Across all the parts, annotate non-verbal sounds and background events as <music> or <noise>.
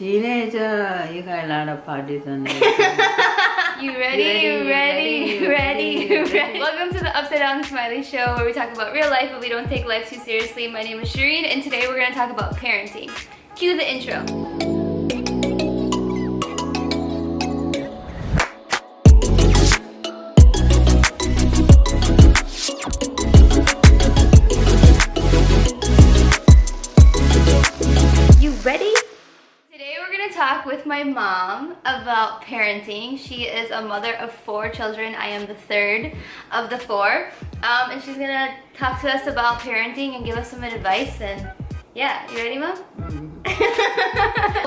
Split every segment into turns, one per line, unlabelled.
Teenager, you got a lot of parties and <laughs>
You ready? You ready? You ready? <laughs> <laughs> You ready? Welcome to the Upside Down Smiley Show where we talk about real life but we don't take life too seriously. My name is Shireen and today we're going to talk about parenting. Cue the intro. With my mom about parenting. She is a mother of four children. I am the third of the four. Um, and she's going to talk to us about parenting and give us some advice. And yeah, you ready, mom? <laughs>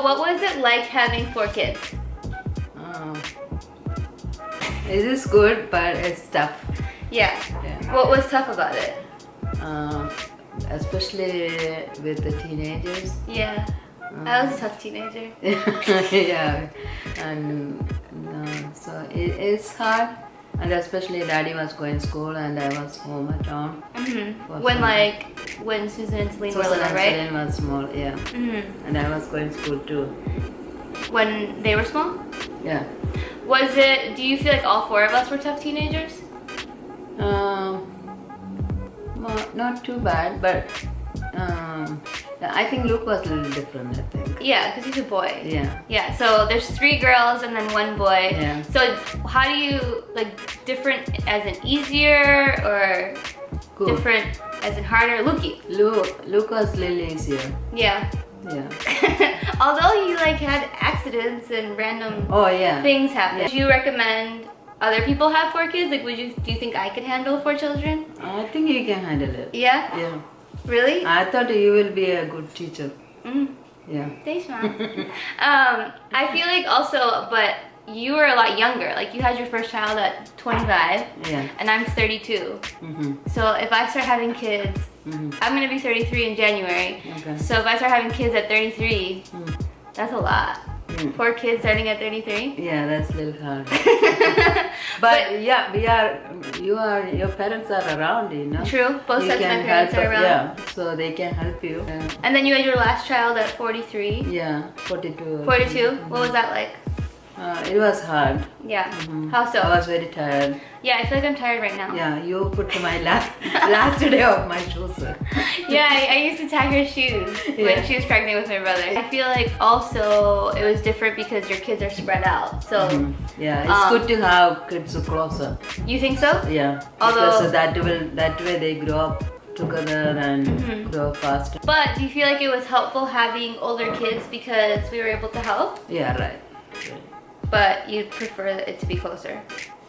what was it like having four kids?
Um, it is good, but it's tough.
Yeah.
Yeah.
What was tough about it?
Um, especially with the teenagers.
Yeah. I was a tough teenager. <laughs>
yeah, and uh, so it is hard, and especially Daddy was going to school and I was home at home.
hmm When like, when Susan and Celine were little, right?
Celine was small, yeah,
hmm
and I was going to school too.
When they were small?
Yeah.
Was it, do you feel like all four of us were tough teenagers?
Um, well, not too bad, but um, I think Luke was a little different. I think.
Yeah, because he's a boy.
Yeah.
Yeah, so there's three girls and then one boy.
Yeah.
So how do you, like, different as an easier or different as in harder? Lukey.
Luke, Luke was a little easier.
Yeah.
Yeah. <laughs>
Although he, like, had accidents and random
Oh yeah.
things happen.
Yeah.
Do you recommend other people have four kids? Like, would you, do you think I could handle four children?
I think you can handle it.
Yeah?
Yeah.
Really?
I thought you will be a good teacher.
Mm.
Yeah.
Thanks, mom. <laughs> um, I feel like also, but you were a lot younger. Like you had your first child at 25,
Yeah.
and I'm 32.
Mm -hmm.
So if I start having kids,
Mhm.
I'm gonna be 33 in January.
Okay.
So if I start having kids at 33,
Mm.
that's a lot.
Mm.
Four kids starting at 33.
Yeah, that's a little hard. <laughs> But, yeah, we are. You are. Your parents are around, you know.
True. Both
You
sets of my parents
help-
are around.
Yeah, so they can help you. Yeah.
And then you had your last child at 43.
Yeah, 42.
42. What was that like?
Uh, it was hard.
Yeah.
Mhm.
How so?
I was very tired.
yeah, I feel like I'm tired right now.
Yeah, you put my last <laughs> last day of my shoes. <laughs>
Yeah, I, I used to tie her shoes
Yeah.
when she was pregnant with my brother. I feel like also it was different because your kids are spread out. So
Mhm. Yeah, it's
Um,
good to have kids closer.
you think so?
Yeah,
Although-
because that will that way they grow up together and
Mhm.
grow faster.
But do you feel like it was helpful having older kids because we were able to help?
Yeah, right.
But you'd prefer it to be closer.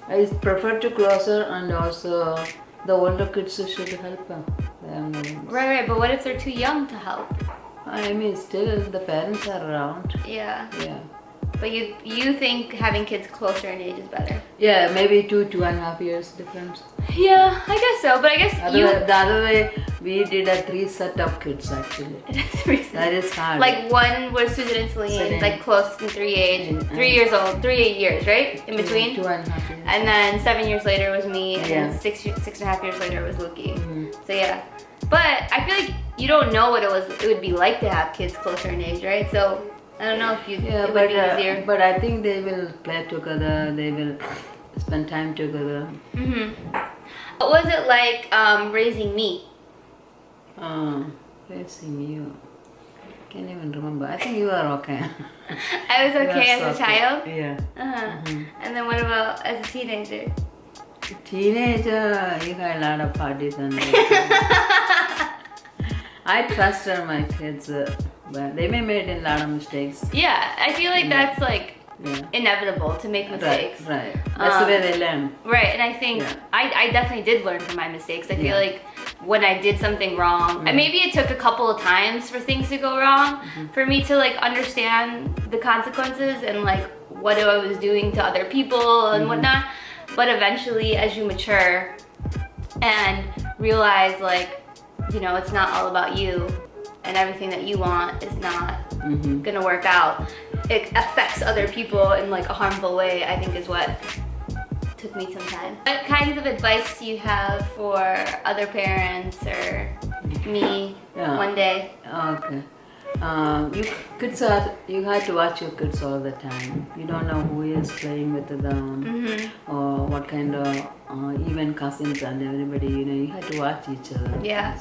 I prefer to closer and also the older kids should help them. them.
Right, right. But what if they're too young to help?
I mean, still the parents are around.
Yeah.
Yeah.
But you you think having kids closer in age is better?
Yeah, maybe two, two and a half years difference.
Yeah, I guess so. But I guess
Other,
you.
the other way, we did a three set of kids actually. <laughs> That is hard.
Like one was Susan and Celine,
Celine.
like close in three age,
And-
three years old, three eight years, right? In
Two-
between.
Two and a half years.
And then seven years later was me, and
Yeah.
six six and a half years later was Luki.
Mhm.
So yeah, but I feel like you don't know what it was. It would be like to have kids closer in age, right? So I don't know if you
Yeah,
it would
but uh,
easier.
but I think they will play together. They will spend time together.
Mm -hmm. What was it like um, raising me?
Uh, raising you. Can't even remember. I think you are okay. <laughs>
I was okay as
so
a child.
Yeah.
Uh-huh.
Mhm.
And then what about as a teenager?
Teenager, you got a lot of parties and. <laughs> I trusted my kids, uh, but they may made a lot of mistakes.
Yeah, I feel like that's like
Yeah.
inevitable to make mistakes.
right. That's
Um,
the way they learn.
Right, and I think
Yeah.
I, I definitely did learn from my mistakes. I feel
Yeah.
like when I did something wrong, and
Mm.
maybe it took a couple of times for things to go wrong,
Mm-hmm.
for me to like understand the consequences and like what I was doing to other people and
Mhm.
whatnot. But eventually, as you mature and realize like, you know, it's not all about you and everything that you want is not
hmm
gonna work out. It affects other people in like a harmful way, I think is what took me some time. What kinds of advice do you have for other parents or me
Yeah.
one day?
Okay. um, you kids are you have to watch your kids all the time. You don't know who is playing with them
Mm-hmm.
or what kind of uh, even cousins and everybody. You know, you have to watch each other.
Yeah.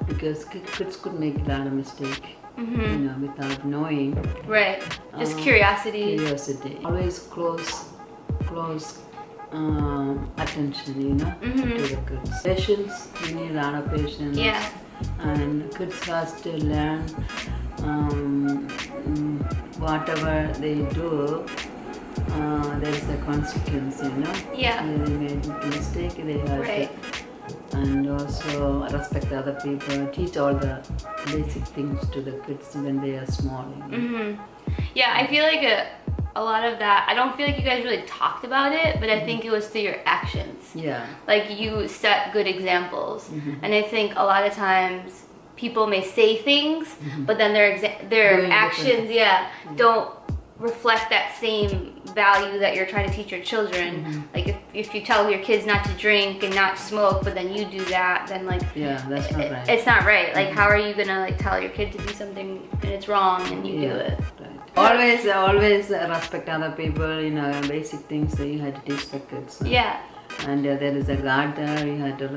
Um, because kids could make a lot of mistake.
Mm-hmm.
You know, without knowing.
Right. Just
Uh,
curiosity.
Curiosity. Always close, close um, attention. You know,
Mhm.
to the kids. Patience. You need a lot of patience
Yeah.
and kids has to learn um, mm, whatever they do uh, there is a consequence you know
Yeah.
they made a mistake they have
Right.
to and also respect other people teach all the basic things to the kids when they are small you know?
hmm Yeah, I feel like a, a lot of that, I don't feel like you guys really talked about it, but I think it was through your actions.
yeah
Like you set good examples.
Mhm.
And I think a lot of times people may say things, but then their their actions, yeah, don't reflect that same value that you're trying to teach your children. Like if, if you tell your kids not to drink and not smoke, but then you do that, then like
yeah that's not
it-
right
it's not right. Like how are you gonna like tell your kid to do something and it's wrong and you do it?
right. always always respect other people you know basic things that you have to teach the kids
Yeah.
and uh, there is a God there. You have to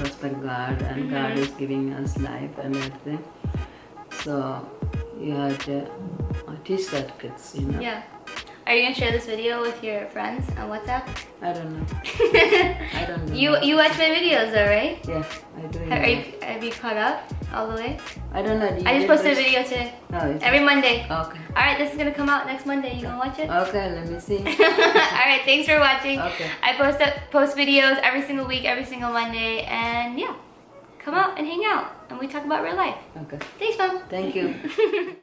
respect God, and
Mm-hmm.
God is giving us life and everything. So you to uh, that kids. You know.
Yeah. Are you gonna share this video with your friends on WhatsApp?
I don't know. <laughs> I don't know.
you you watch my videos though, right?
Yeah, I do.
Have, are you, have you caught up all the way?
I don't know.
I just posted a video today.
No,
Every Monday.
okay.
Alright, this is gonna come out next Monday. You gonna watch it?
Okay, let me see. <laughs>
Alright, thanks for watching.
Okay.
I post up, post videos every single week, every single Monday, and yeah. Come out and hang out and we talk about real life.
Okay.
Thanks, Mom.
Thank you. <laughs>